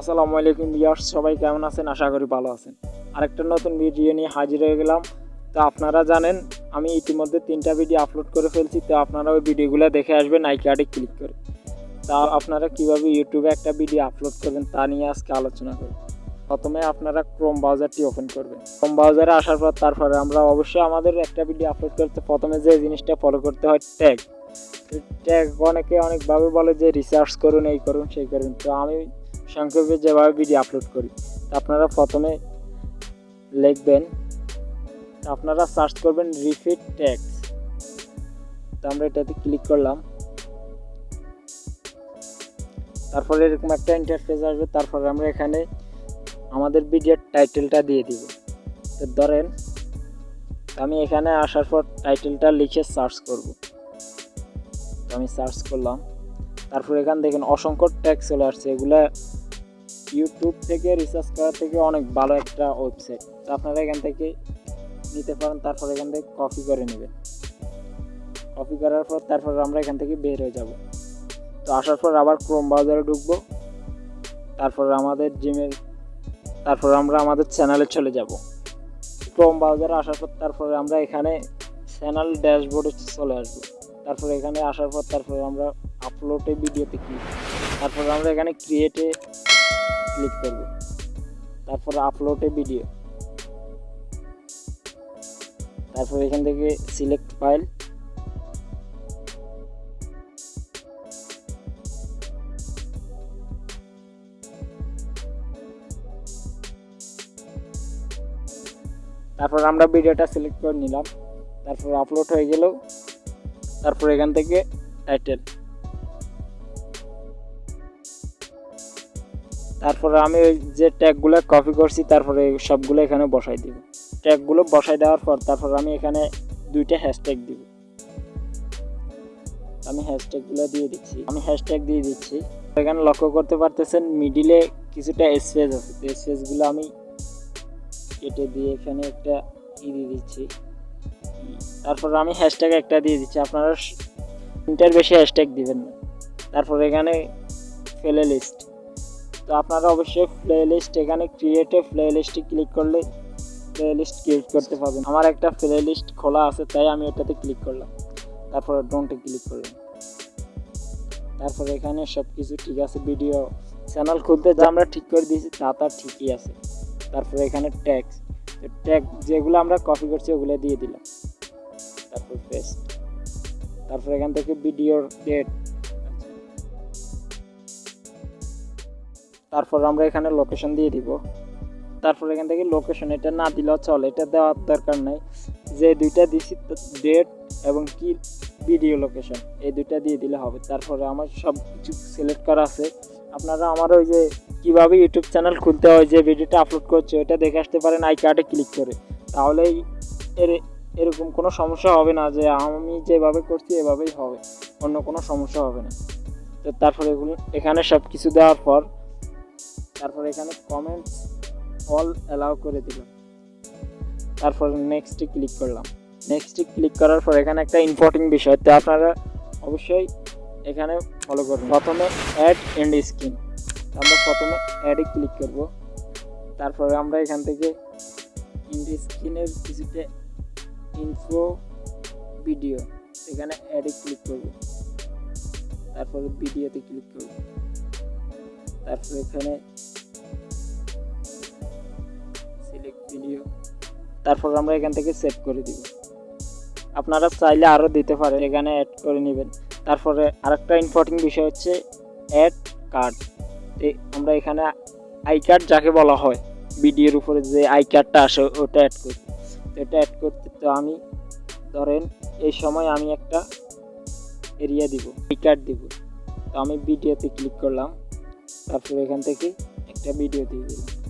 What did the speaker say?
আসসালামু আলাইকুম ভিউয়ার্স, সবাই কেমন আছেন? আশা করি ভালো আছেন। আরেকটা নতুন ভিডিও নিয়ে হাজির হয়ে গেলাম। তো আপনারা জানেন, আমি ইতিমধ্যে তিনটা ভিডিও আপলোড করে ফেলছি। তো আপনারা ওই ভিডিওগুলো দেখে আসবেন, আই কার্ডে ক্লিক করে। তা আপনারা কীভাবে ইউটিউবে একটা ভিডিও আপলোড করবেন, তা নিয়ে আজকে আলোচনা করব। প্রথমে আপনারা ক্রোম ব্রাউজারটি ওপেন করবেন। ক্রোম ব্রাউজারে আসার পর তারপরে আমরা অবশ্যই আমাদের একটা ভিডিও আপলোড করতে প্রথমে যে জিনিসটা ফলো করতে হয় ট্যাগ ট্যাগ অনেকে অনেকভাবে বলে যে রিসার্চ করুন, এই করুন, সেই করুন। তো আমি সংক্ষেপে যেভাবে ভিডিও আপলোড করি আপনারা প্রথমে লিখবেন আপনারা সার্চ করবেন রিফিট ট্যাক্স তো আমরা এটাতে ক্লিক করলাম। তারপরে এরকম একটা ইন্টারফেস আসবে, তারপরে আমরা এখানে আমাদের ভিডিওর টাইটেলটা দিয়ে দিব। তো ধরেন, আমি এখানে আসার পর টাইটেলটা লিখে সার্চ করব। আমি সার্চ করলাম। তারপর এখান দেখেন অসংখ্য ট্যাগ চলে আসছে, এগুলা ইউটিউব থেকে রিসার্চ করা থেকে অনেক ভালো একটা ওয়েবসাইট তো আপনারা এখান থেকে নিতে পারেন, তারপর এখান থেকে কপি করে নেবেন। কপি করার পর তারপর আমরা এখান থেকে বের হয়ে যাব। তো আসার পর আবার ক্রোম ব্রাউজারে ঢুকবো। তারপর আমাদের জিমেল তারপর আমরা আমাদের চ্যানেলে চলে যাব। ক্রোম ব্রাউজারে আসার পর তারপরে আমরা এখানে চ্যানেল ড্যাশবোর্ডে চলে আসব। তারপর এখানে আসার পর তারপরে আমরা আপলোডে ভিডিওতে ক্লিক তারপর আমরা এখানে ক্রিয়েটে ক্লিক করব। তারপর আপলোডে ভিডিও তারপর এখান থেকে সিলেক্ট ফাইল তারপর আমরা ভিডিওটা সিলেক্ট করে নিলাম। তারপর আপলোড হয়ে গেল। তারপর এখান থেকে টাইটেল তারপরে আমি ওই যে ট্যাগগুলো কপি করছি, তারপরে সবগুলো এখানে বসাই দিব। ট্যাগগুলো বসাই দেওয়ার পর তারপর আমি এখানে দুইটা হ্যাশট্যাগ দিব। আমি হ্যাশট্যাগুলো দিয়ে দিচ্ছি। আমি হ্যাশট্যাগ দিয়ে দিচ্ছি। এখানে লক্ষ্য করতে পারতেছেন মিডিলে কিছুটা স্পেস আছে। তো স্পেসগুলো আমি কেটে দিয়ে এখানে একটা ই দিয়ে দিচ্ছি। তারপর আমি হ্যাশট্যাগ একটা দিয়ে দিচ্ছি। আপনারা তিনটার বেশি হ্যাশট্যাগ দিবেন না। তারপর এখানে ফেলে লিস্ট তো আপনারা অবশ্যই প্লে লিস্ট এখানে ক্রিয়েটে প্লে লিস্টে ক্লিক করলে প্লে লিস্ট ক্রিয়েট করতে পারবেন। আমার একটা প্লে লিস্ট খোলা আছে, তাই আমি এটাতে ক্লিক করলাম। তারপর ডোন্টে ক্লিক করলাম। তারপর এখানে সব কিছু ঠিক আছে ভিডিও চ্যানেল খুলতে যা আমরা ঠিক করে দিয়েছি, তা তার ঠিকই আছে। তারপর এখানে ট্যাক্স ট্যাগ যেগুলো আমরা কপি করছি, ওগুলো দিয়ে দিলাম। তারপর পেস্ট তারপর এখান থেকে ভিডিওর ডেট তারপর আমরা এখানে লোকেশন দিয়ে দিব। তারপর এখান থেকে লোকেশন এটা না দিলেও চলে, এটা দেওয়ার দরকার নাই। যে দুইটা দিছি ডেট এবং কি ভিডিও লোকেশন এই দুইটা দিয়ে দিলে হবে। তারপরে আমার সব কিছু সিলেক্ট করা আছে। আপনারা আমার ওই যে কীভাবে ইউটিউব চ্যানেল খুলতে হয়, যে ভিডিওটা আপলোড করছে ওটা দেখে আসতে পারেন আই কার্ডে ক্লিক করে। তাহলেই এর, এরকম কোনো সমস্যা হবে না যে আমি যেভাবে করছি, এভাবেই হবে। অন্য কোনো সমস্যা হবে না। তো তারপরে এগুলো, এখানে সব কিছু দেওয়ার পর তারপর এখানে কমেন্টস অল অ্যালাউ করে দিলাম। তারপর নেক্সটে ক্লিক করলাম। নেক্সটে ক্লিক করার পর এখানে একটা ইম্পর্টেন্ট বিষয়, তো আপনারা অবশ্যই এখানে ফলো করবেন প্রথমে অ্যাড এন্ড স্ক্রিন আমরা প্রথমে অ্যাডে ক্লিক করব। তারপরে আমরা এখান থেকে ইন্ড স্ক্রিনের কিছুটা ইনফো ভিডিও এখানে অ্যাডে ক্লিক করব। তারপরে ভিডিওতে ক্লিক করব। তারপর এখানে ভিডিও তারপর আমরা এখান থেকে সেভ করে দিব। আপনারা চাইলে আরও দিতে পারেন, এখানে অ্যাড করে নেবেন। তারপরে আরেকটা ইম্পর্টেন্ট বিষয় হচ্ছে অ্যাড কার্ড আমরা এখানে আই কার্ড যাকে বলা হয় ভিডিওর উপরে যে আই কার্ডটা আসে, ওটা অ্যাড করি। তো এটা অ্যাড করতে তো আমি, ধরেন এই সময় আমি একটা এরিয়া দিব আই কার্ড দিব। তো আমি ভিডিওতে ক্লিক করলাম, তারপর এখান থেকে একটা ভিডিও দিয়ে দিলাম।